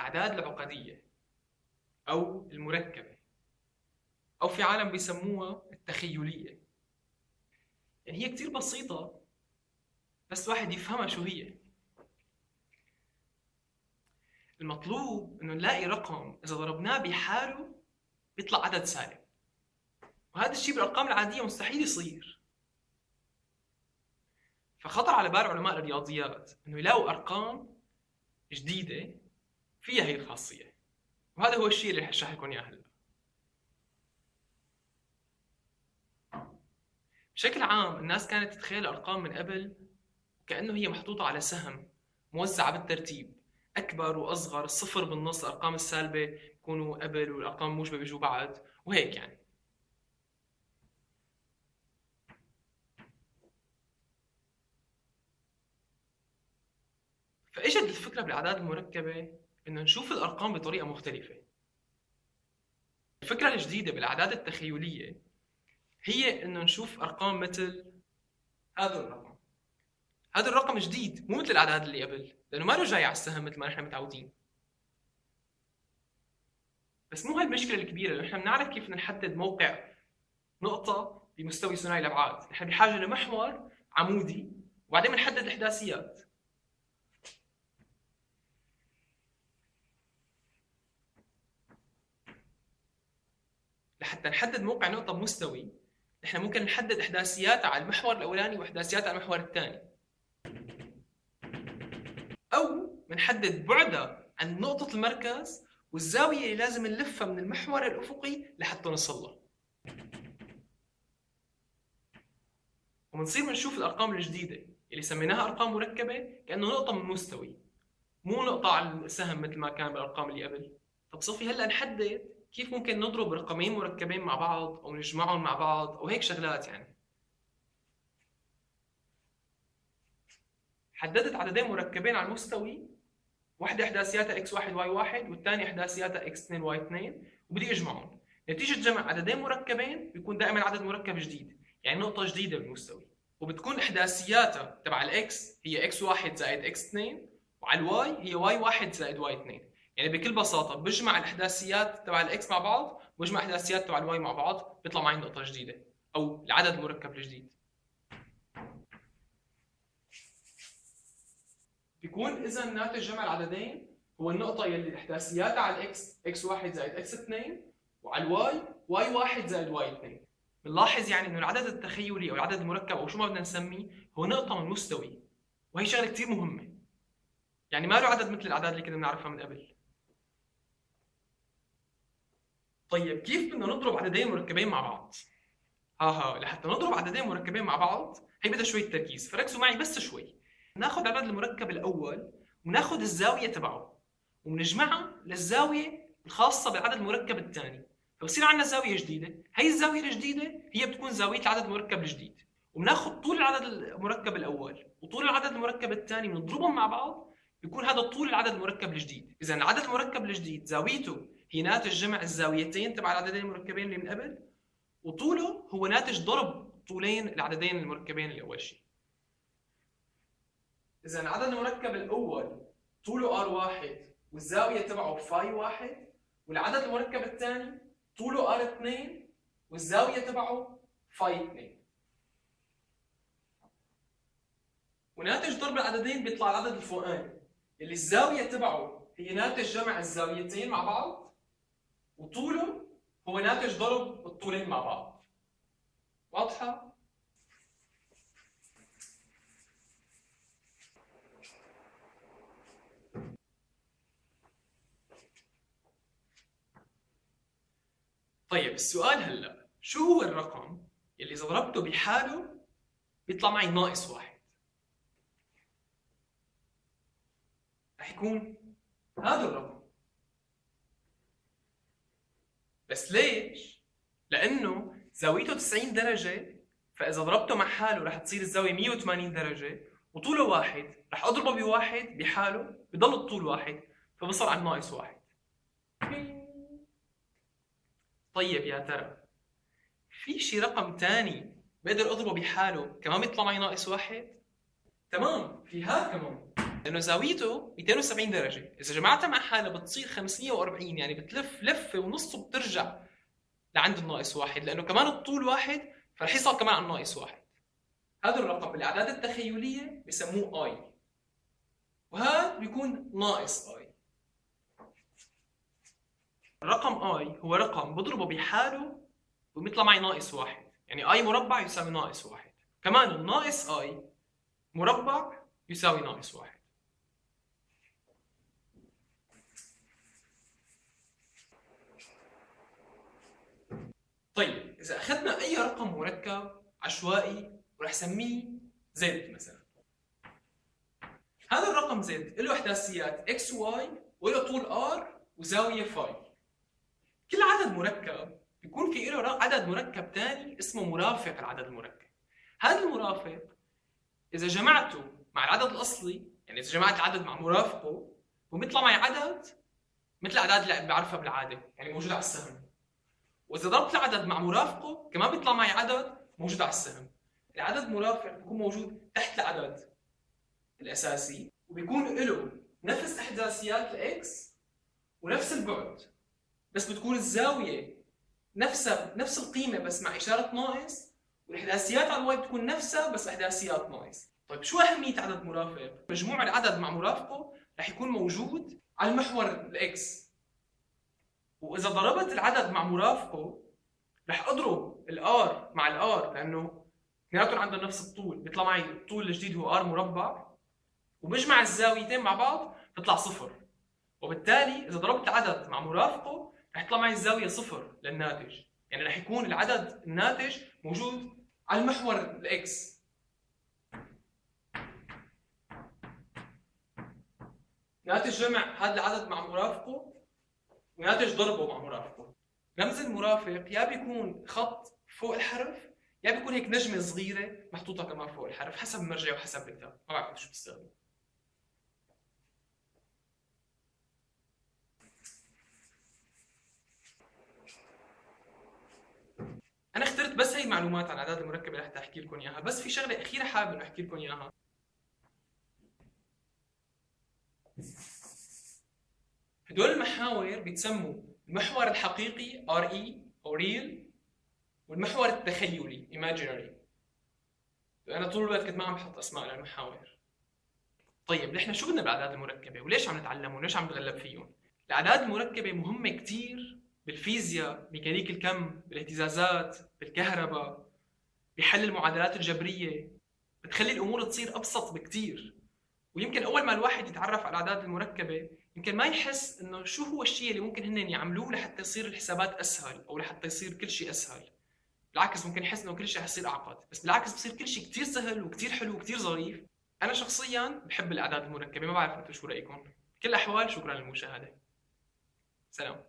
الأعداد العقدية أو المركبة أو في عالم بيسموها التخيلية. يعني هي كتير بسيطة بس الواحد يفهمها شو هي. المطلوب إنه نلاقي رقم إذا ضربناه بحاله بيطلع عدد سالب. وهذا الشيء بالأرقام العادية مستحيل يصير. فخطر على بال علماء الرياضيات إنه يلاقوا أرقام جديدة فيها هي الخاصية. وهذا هو الشيء اللي رح لكم إياه. هلا بشكل عام الناس كانت تتخيل الأرقام من قبل كأنه هي محطوطة على سهم موزعة بالترتيب أكبر وأصغر الصفر بالنص الأرقام السالبة يكونوا قبل والأرقام الموجبه بيجوا بعد وهيك يعني. فإجت الفكرة بالأعداد المركبة انه نشوف الأرقام بطريقة مختلفة. الفكرة الجديدة بالأعداد التخيلية هي انه نشوف أرقام مثل هذا الرقم. هذا الرقم جديد مو مثل الأعداد اللي قبل لأنه ما له جاي على السهم مثل ما نحن متعودين. بس مو هاي المشكلة الكبيرة لأنه نحن بنعرف كيف نحدد موقع نقطة بمستوي ثنائي الأبعاد. نحن بحاجة لمحور عمودي وبعدين بنحدد الأحداثيات. لحتى نحدد موقع نقطة مستوي. نحن ممكن نحدد إحداثياتها على المحور الأولاني وإحداثياتها على المحور الثاني. أو بنحدد بعدها عن نقطة المركز والزاوية اللي لازم نلفها من المحور الأفقي لحتى نوصل له. وبنصير بنشوف الأرقام الجديدة اللي سميناها أرقام مركبة كأنه نقطة من مستوي. مو نقطة على السهم مثل ما كان بالأرقام اللي قبل. طب صوفي هلأ نحدد كيف ممكن نضرب رقمين مركبين مع بعض أو نجمعهم مع بعض أو هيك شغلات يعني. حددت عددين مركبين على المستوي. واحدة إحداثياتها x1 y1 والثانية إحداثياتها x2 y2 وبدي أجمعهم. نتيجة جمع عددين مركبين بيكون دائما عدد مركب جديد يعني نقطة جديدة بالمستوي. وبتكون إحداثياتها تبع ال x هي x1 زائد x2 وعلى ال y هي y1 زائد y2 يعني بكل بساطة بجمع الأحداثيات تبع ال x مع بعض بجمع الأحداثيات تبع ال y مع بعض بيطلع معي نقطة جديدة أو العدد المركب الجديد. بيكون إذا ناتج جمع العددين هو النقطة يلي احداثياتها على الإكس إكس 1 زائد إكس 2 وعلى الواي واي 1 زائد واي 2 بنلاحظ يعني إنه العدد التخيلي أو العدد المركب أو شو ما بدنا نسميه هو نقطة من مستوي وهي شغلة كثير مهمة. يعني ما له عدد مثل الأعداد اللي كنا بنعرفها من قبل. طيب كيف بدنا نضرب عددين مركبين مع بعض؟ ها ها لحتى نضرب عددين مركبين مع بعض هي بدها شوية تركيز. فركزوا معي بس شوي. ناخذ العدد المركب الأول وناخذ الزاوية تبعه وبنجمعها للزاوية الخاصة بالعدد المركب الثاني. فبصير عندنا زاوية جديدة. هي الزاوية الجديدة هي بتكون زاوية العدد المركب الجديد. وبناخذ طول العدد المركب الأول وطول العدد المركب الثاني بنضربهم مع بعض بيكون هذا طول العدد المركب الجديد. إذا العدد المركب الجديد زاويته هي ناتج جمع الزاويتين تبع العددين المركبين اللي من قبل وطوله هو ناتج ضرب طولين العددين المركبين اللي أول شيء. إذا العدد المركب الأول طوله r واحد والزاوية تبعه phi واحد والعدد المركب الثاني طوله r اثنين والزاوية تبعه phi اثنين. وناتج ضرب العددين بيطلع العدد الفوقاني اللي الزاوية تبعه هي ناتج جمع الزاويتين مع بعض وطوله هو ناتج ضرب الطولين مع بعض. واضحة؟ طيب السؤال هلا شو هو الرقم اللي إذا ضربته بحاله بيطلع معي ناقص واحد؟ رح يكون هذا الرقم. بس ليش؟ لأنه زاويته 90 درجة فإذا ضربته مع حاله رح تصير الزاوية 180 درجة وطوله واحد رح أضربه بواحد بحاله بضل الطول واحد فبصل على ناقص واحد طيب يا ترى في شي رقم ثاني بقدر أضربه بحاله كمان بيطلع معي ناقص واحد؟ تمام في هذا كمان لأنه زاويته 270 درجة. إذا جمعتها مع حالها بتصير 540 يعني بتلف لفه ونص وبترجع لعند الناقص واحد. لأنه كمان الطول واحد فرح يصل كمان على الناقص واحد. هذا الرقم بالأعداد التخيلية بسموه اي وهذا بيكون ناقص اي الرقم اي هو رقم بضربه بحاله وبيطلع معي ناقص واحد. يعني اي مربع يساوي ناقص واحد. كمان الناقص اي مربع يساوي ناقص واحد. طيب إذا أخذنا أي رقم مركب عشوائي ورح سميه z مثلا. هذا الرقم z له أحداثيات x y وله طول r وزاوية phi كل عدد مركب بيكون في له عدد مركب ثاني اسمه مرافق العدد المركب. هذا المرافق إذا جمعته مع العدد الأصلي يعني إذا جمعت العدد مع مرافقه وبيطلع معي عدد مثل الاعداد اللي بعرفها بالعادة يعني موجودة على السهم. وإذا ضربت العدد مع مرافقه كمان بيطلع معي عدد موجود على السهم. العدد مرافق بيكون موجود تحت العدد الأساسي وبيكون له نفس أحداثيات الإكس ونفس البعد. بس بتكون الزاوية نفسها نفس القيمة بس مع إشارة ناقص والأحداثيات على الواي بتكون نفسها بس أحداثيات ناقص. طيب شو أهمية عدد مرافق؟ مجموع العدد مع مرافقه رح يكون موجود على المحور ال x. وإذا ضربت العدد مع مرافقه رح أضرب ال r مع ال r لأنه اثنيناتهم عندهم نفس الطول. بيطلع معي الطول الجديد هو r مربع. وبجمع الزاويتين مع بعض تطلع صفر. وبالتالي إذا ضربت العدد مع مرافقه رح يطلع معي الزاوية صفر للناتج. يعني رح يكون العدد الناتج موجود على المحور ال x ناتج جمع هذا العدد مع مرافقه. وناتج ضربه مع مرافقه. رمز المرافق يا بيكون خط فوق الحرف يا بيكون هيك نجمة صغيرة محطوطة كمان فوق الحرف حسب المرجع وحسب الكتاب ما بعرف شو بستخدم أنا اخترت بس هي المعلومات عن الاعداد المركبة لحتى أحكي لكم إياها بس في شغلة أخيرة حابب انه أحكي لكم إياها. هدول المحاور بيتسموا المحور الحقيقي اي أو real والمحور التخيلي imaginary. أنا طول الوقت كنت ما عم بحط أسماء للمحاور. طيب نحن شو بدنا بالاعداد المركبة؟ وليش عم نتعلم وليش عم نتغلب فيهم؟ الأعداد المركبة مهمة كثير بالفيزياء ميكانيك الكم بالاهتزازات بالكهرباء بحل المعادلات الجبرية. بتخلي الأمور تصير أبسط بكثير ويمكن أول ما الواحد يتعرف على الأعداد المركبة يمكن ما يحس إنه شو هو الشيء اللي ممكن هن يعملوه لحتى يصير الحسابات أسهل أو لحتى يصير كل شيء أسهل. بالعكس ممكن يحس إنه كل شيء حيصير أعقد بس بالعكس بصير كل شيء كثير سهل وكثير حلو وكثير ظريف. أنا شخصيا بحب الأعداد المركبة ما بعرف أنتم شو رأيكم. بكل الاحوال شكرا للمشاهدة. سلام.